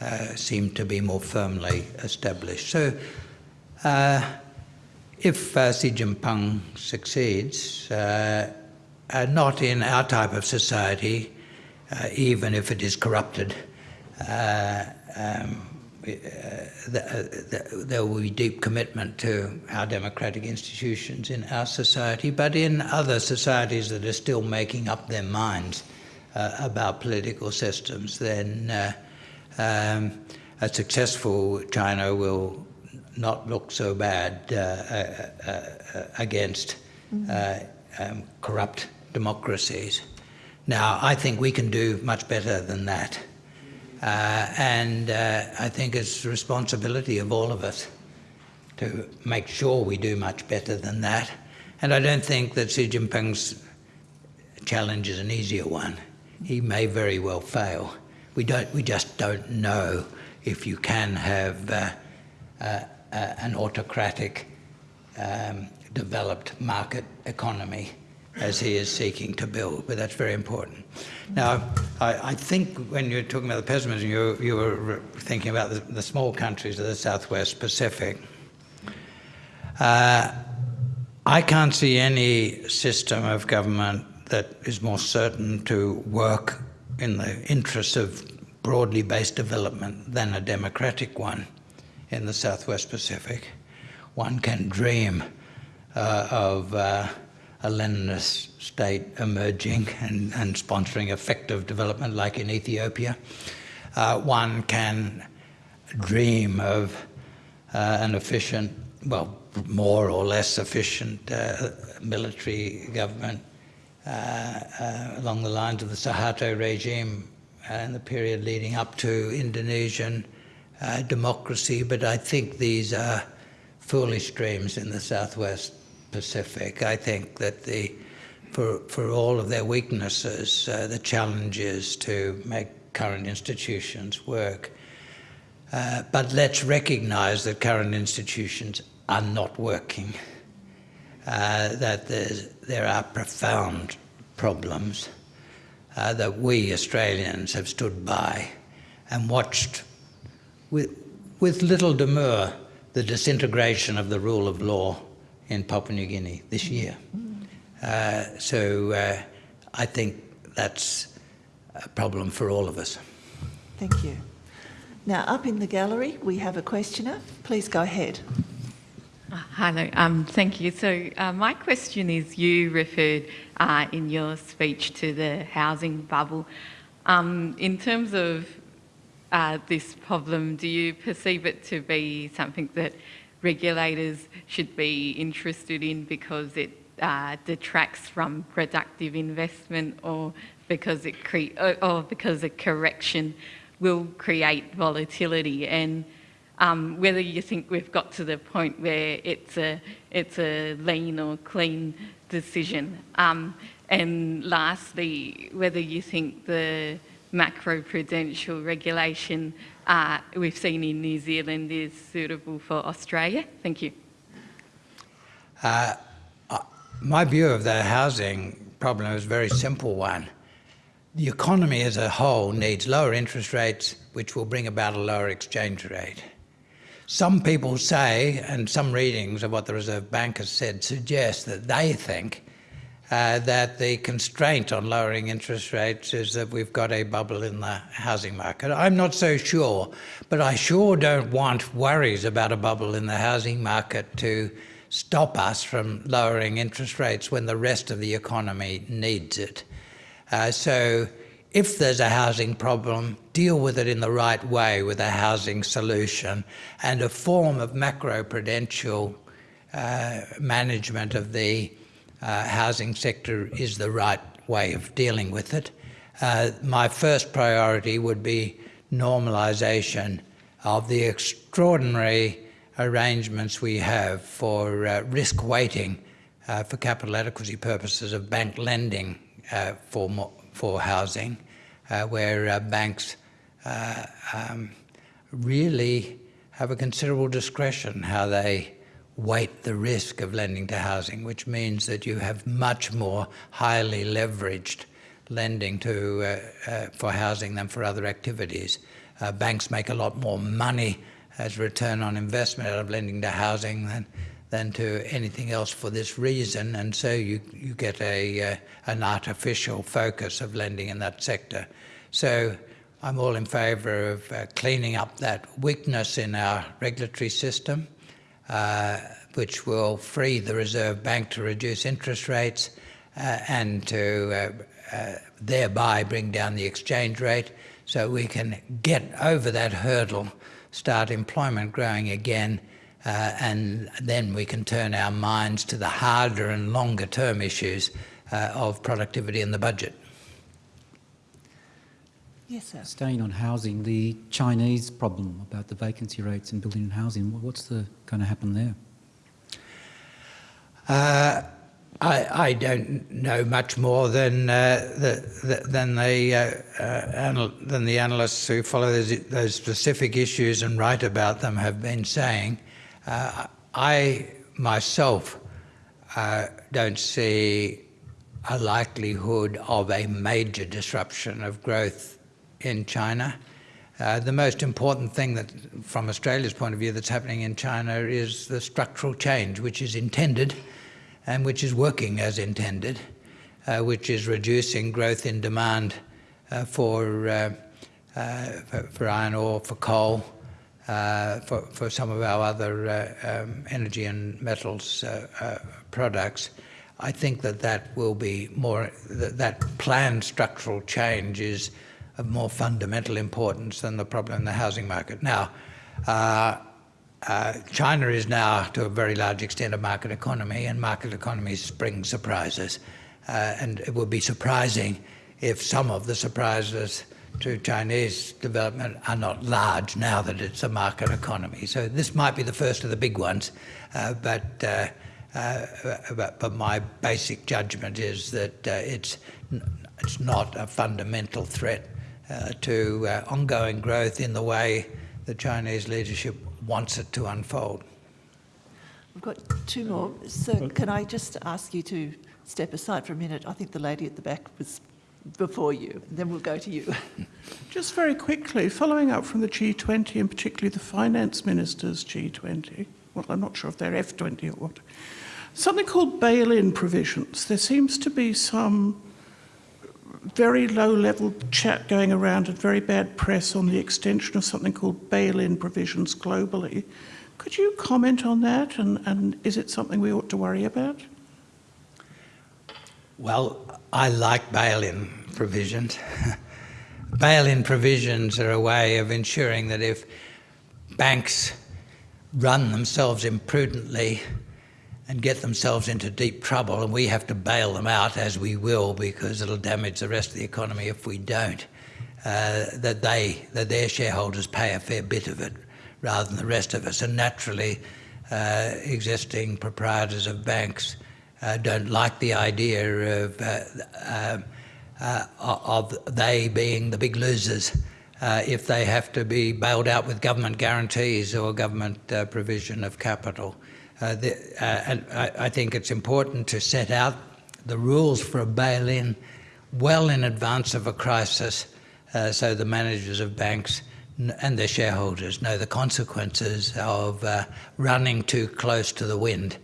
uh, seemed to be more firmly established. So, uh, if uh, Xi Jinping succeeds, uh, uh, not in our type of society, even if it is corrupted, um, there will be deep commitment to our democratic institutions in our society, but in other societies that are still making up their minds uh, about political systems, then uh, um, a successful China will not look so bad uh, uh, uh against mm -hmm. um, corrupt democracies. Now, I think we can do much better than that. And I think it's the responsibility of all of us to make sure we do much better than that. And I don't think that Xi Jinping's challenge is an easier one. He may very well fail. We, don't, we just don't know if you can have uh, uh an autocratic, um, developed market economy as he is seeking to build, but that's very important. Now, I, I think when you're talking about the pessimism, you, you were thinking about the, the, small countries of the Southwest Pacific. Uh, I can't see any system of government that is more certain to work in the interests of broadly based development than a democratic one in the Southwest Pacific. One can dream uh, of uh, a Leninist state emerging and, and sponsoring effective development like in Ethiopia. Uh, one can dream of uh, an efficient, well, more or less efficient uh, military government uh, along the lines of the Suharto regime in the period leading up to Indonesian uh, democracy, but I think these are foolish dreams in the Southwest Pacific. I think that the, for, for all of their weaknesses, uh, the challenge is to make current institutions work. Uh, but let's recognize that current institutions are not working, uh, that there are profound problems uh, that we Australians have stood by and watched with, with little demur the disintegration of the rule of law in Papua New Guinea this year. Uh, so uh, I think that's a problem for all of us. Thank you. Now, up in the gallery, we have a questioner. Please go ahead. Uh, hello, um, thank you. So uh, my question is, you referred uh, in your speech to the housing bubble. Um, in terms of uh, this problem, do you perceive it to be something that regulators should be interested in because it uh, detracts from productive investment or because it cre- or because a correction will create volatility? And um, whether you think we've got to the point where it's a it's a lean or clean decision. Um, and lastly whether you think the macro-prudential regulation uh, we've seen in New Zealand is suitable for Australia? Thank you. Uh, uh, my view of the housing problem is a very simple one. The economy as a whole needs lower interest rates, which will bring about a lower exchange rate. Some people say, and some readings of what the Reserve Bank has said suggest that they think uh, that the constraint on lowering interest rates is that we've got a bubble in the housing market. I'm not so sure, but I sure don't want worries about a bubble in the housing market to stop us from lowering interest rates when the rest of the economy needs it. Uh, so if there's a housing problem, deal with it in the right way with a housing solution and a form of macro-prudential uh, management of the uh, housing sector is the right way of dealing with it. Uh, my first priority would be normalisation of the extraordinary arrangements we have for uh, risk weighting uh, for capital adequacy purposes of bank lending uh, for, for housing, uh, where uh, banks uh, um, really have a considerable discretion how they weight the risk of lending to housing, which means that you have much more highly leveraged lending to, uh, uh, for housing than for other activities. Uh, banks make a lot more money as return on investment out of lending to housing than, than to anything else for this reason, and so you, you get a, uh, an artificial focus of lending in that sector. So I'm all in favour of uh, cleaning up that weakness in our regulatory system, which will free the Reserve Bank to reduce interest rates uh, and to uh, uh, thereby bring down the exchange rate so we can get over that hurdle, start employment growing again, uh, and then we can turn our minds to the harder and longer term issues of productivity in the budget. Yes, sir. Staying on housing, the Chinese problem about the vacancy rates in building and housing, what's the, going to happen there? Uh, I, I, don't know much more than uh, the, the, than the uh, uh than the analysts who follow those, those, specific issues and write about them have been saying. Uh, I myself uh, don't see a likelihood of a major disruption of growth in China. Uh, the most important thing that, from Australia's point of view, that's happening in China is the structural change, which is intended and which is working as intended, uh, which is reducing growth in demand uh, for, uh, uh, for, for, iron ore, for coal, uh, for, for some of our other um, energy and metals products. I think that that will be more, that, that planned structural change is of more fundamental importance than the problem in the housing market. Now, uh, uh, China is now, to a very large extent, a market economy, and market economies bring surprises. Uh, and it would be surprising if some of the surprises to Chinese development are not large now that it's a market economy. So this might be the first of the big ones, uh, but, uh, uh, but, but my basic judgment is that it's it's not a fundamental threat to uh, ongoing growth in the way the Chinese leadership wants it to unfold. We've got two more. So can I just ask you to step aside for a minute? I think the lady at the back was before you, and then we'll go to you. Just very quickly, following up from the G20 and particularly the finance ministers G20, well, I'm not sure if they're F20 or what, something called bail-in provisions. There seems to be some very low level chat going around and very bad press on the extension of something called bail-in provisions globally. Could you comment on that and, and is it something we ought to worry about? Well, I like bail-in provisions. bail-in provisions are a way of ensuring that if banks run themselves imprudently and get themselves into deep trouble, and we have to bail them out, as we will, because it'll damage the rest of the economy if we don't. Uh, that they, that their shareholders pay a fair bit of it, rather than the rest of us. And naturally, uh, existing proprietors of banks uh, don't like the idea of uh, um, uh, of they being the big losers. Uh, if they have to be bailed out with government guarantees or government provision of capital. Uh, the, uh, and I, I, think it's important to set out the rules for a bail-in well in advance of a crisis uh, so the managers of banks and their shareholders know the consequences of uh, running too close to the wind.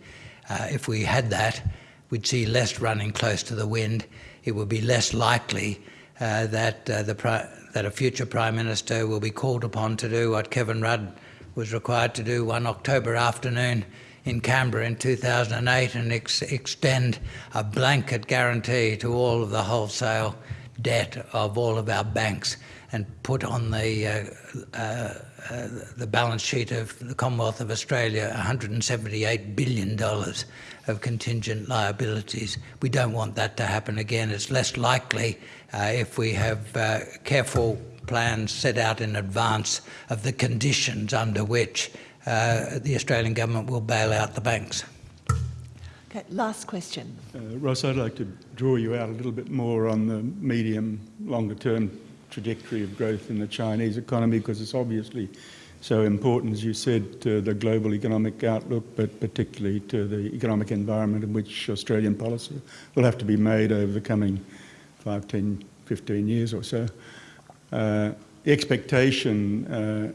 Uh, if we had that, we'd see less running close to the wind. It would be less likely that, the that a future Prime Minister will be called upon to do what Kevin Rudd was required to do one October afternoon in Canberra in 2008 and ex extend a blanket guarantee to all of the wholesale debt of all of our banks and put on the uh, uh, uh, the balance sheet of the Commonwealth of Australia $178 billion of contingent liabilities. We don't want that to happen again. It's less likely uh, if we have uh, careful plans set out in advance of the conditions under which the Australian government will bail out the banks. Okay, last question. Uh, Ross, I'd like to draw you out a little bit more on the medium, longer term trajectory of growth in the Chinese economy because it's obviously so important, as you said, to the global economic outlook, but particularly to the economic environment in which Australian policy will have to be made over the coming 5, 10, 15 years or so. Uh, the expectation uh,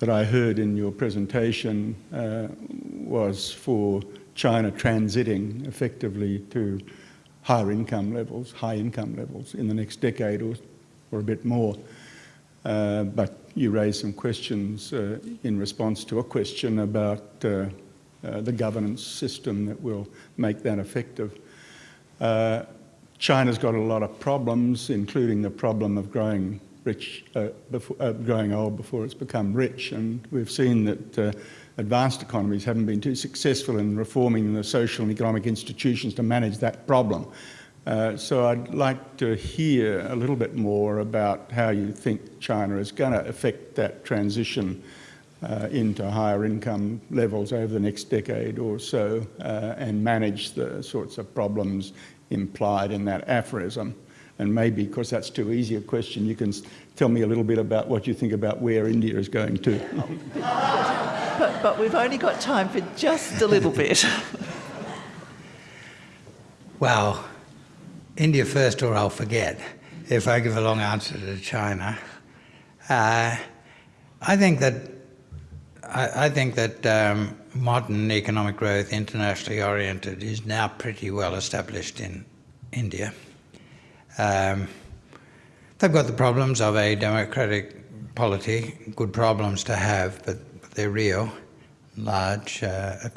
that I heard in your presentation uh, was for China transiting effectively to higher income levels, high income levels in the next decade or, or a bit more. Uh, but you raised some questions uh, in response to a question about uh, uh the governance system that will make that effective. Uh, China's got a lot of problems, including the problem of growing rich, uh, before, growing old before it's become rich, and we've seen that advanced economies haven't been too successful in reforming the social and economic institutions to manage that problem. Uh, so I'd like to hear a little bit more about how you think China is going to affect that transition uh, into higher income levels over the next decade or so uh, and manage the sorts of problems implied in that aphorism. And maybe, because that's too easy a question, you can tell me a little bit about what you think about where India is going to. but, but we've only got time for just a little bit. well, India first, or I'll forget if I give a long answer to China. Uh, I think that I, I think that um, modern economic growth, internationally oriented, is now pretty well established in India. Um, they've got the problems of a democratic polity, good problems to have, but they're real, large uh,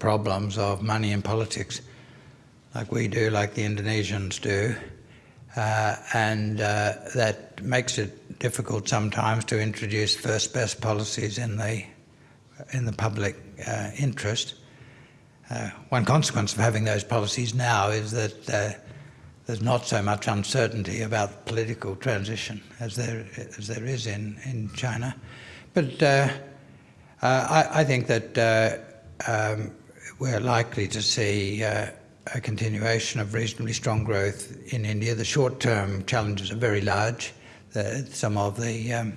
problems of money and politics like we do, like the Indonesians do. Uh, and uh, that makes it difficult sometimes to introduce first best policies in the, in the public uh, interest. Uh, one consequence of having those policies now is that uh, there's not so much uncertainty about political transition as there, as there is in, in China. But uh, I, I, think that um, we're likely to see a continuation of reasonably strong growth in India. The short-term challenges are very large. The, some of the um,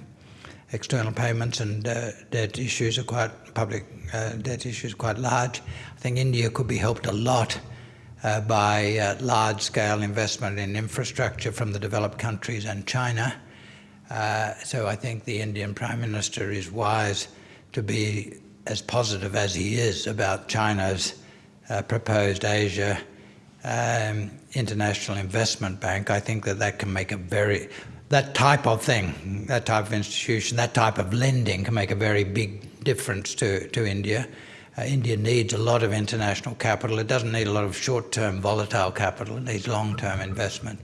external payments and uh, debt issues are quite public uh, debt issues quite large. I think India could be helped a lot uh, by uh, large-scale investment in infrastructure from the developed countries and China. Uh, so I think the Indian Prime Minister is wise to be as positive as he is about China's uh, proposed Asia um, International Investment Bank, I think that that can make a very, that type of thing, that type of institution, that type of lending can make a very big difference to, to India. Uh, India needs a lot of international capital. It doesn't need a lot of short-term volatile capital. It needs long-term investment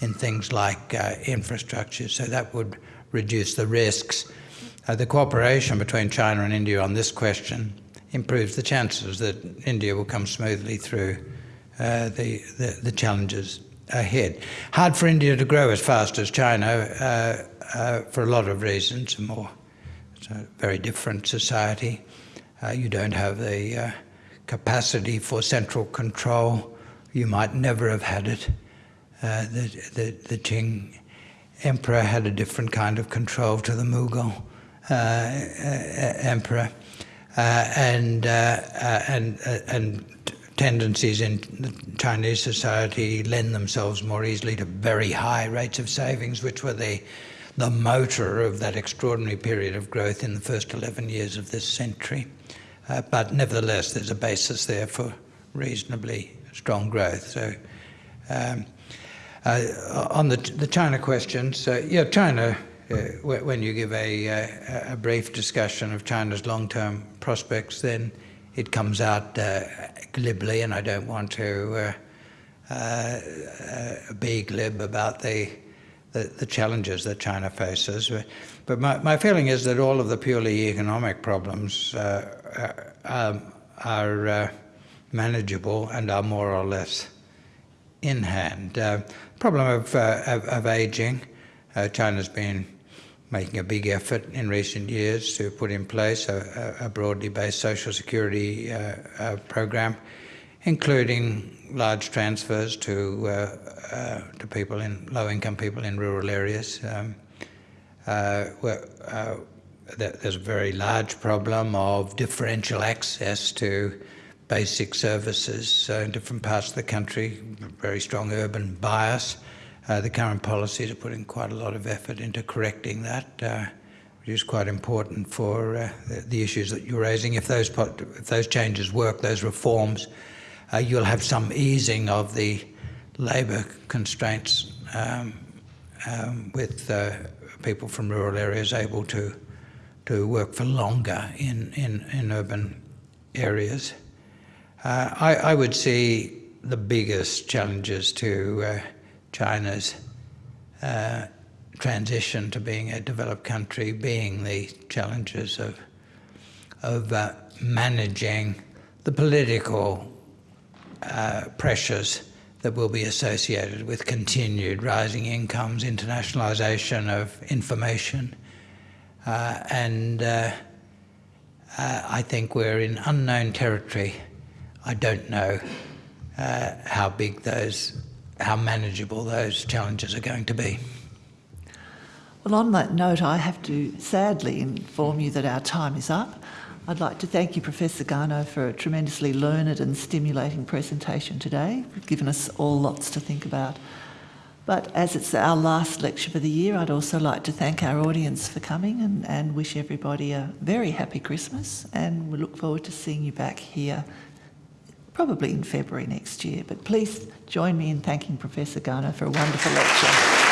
in things like uh, infrastructure. So that would reduce the risks. Uh, the cooperation between China and India on this question improves the chances that India will come smoothly through uh, the, the, the, challenges ahead. Hard for India to grow as fast as China uh, uh, for a lot of reasons. More, it's a very different society. Uh, you don't have the uh, capacity for central control. You might never have had it. the, the, the Qing emperor had a different kind of control to the Mughal emperor. Uh, and, uh, uh, and, and tendencies in Chinese society lend themselves more easily to very high rates of savings, which were the, the motor of that extraordinary period of growth in the first 11 years of this century. Uh, but nevertheless, there's a basis there for reasonably strong growth. So, um, uh, on the, the China question, uh, yeah, China uh, when you give a, uh, a, brief discussion of China's long-term prospects, then it comes out uh, glibly, and I don't want to uh, be glib about the, the, the challenges that China faces. But my, my feeling is that all of the purely economic problems uh, um, are manageable and are more or less in hand. problem of, of, of aging, China's been making a big effort in recent years to put in place a, a broadly based social security uh, uh, program, including large transfers to uh, uh, to people in low income people in rural areas. Um, uh, uh, there's a very large problem of differential access to basic services so in different parts of the country, very strong urban bias. Uh, the current policies are putting quite a lot of effort into correcting that, uh, which is quite important for uh, the, the, issues that you're raising. If those, if those changes work, those reforms, uh, you'll have some easing of the labour constraints um, um, with uh, people from rural areas able to to work for longer in, in, in urban areas. Uh, I, I, would see the biggest challenges to uh, China's uh, transition to being a developed country being the challenges of, of uh, managing the political uh, pressures that will be associated with continued rising incomes, internationalization of information, and uh, uh, I think we're in unknown territory. I don't know uh, how big those, how manageable those challenges are going to be. Well, on that note, I have to sadly inform you that our time is up. I'd like to thank you, Professor Garnaut, for a tremendously learned and stimulating presentation today. You've given us all lots to think about. But as it's our last lecture for the year, I'd also like to thank our audience for coming and, and wish everybody a very happy Christmas. And we look forward to seeing you back here probably in February next year. But please join me in thanking Professor Garnaut for a wonderful lecture.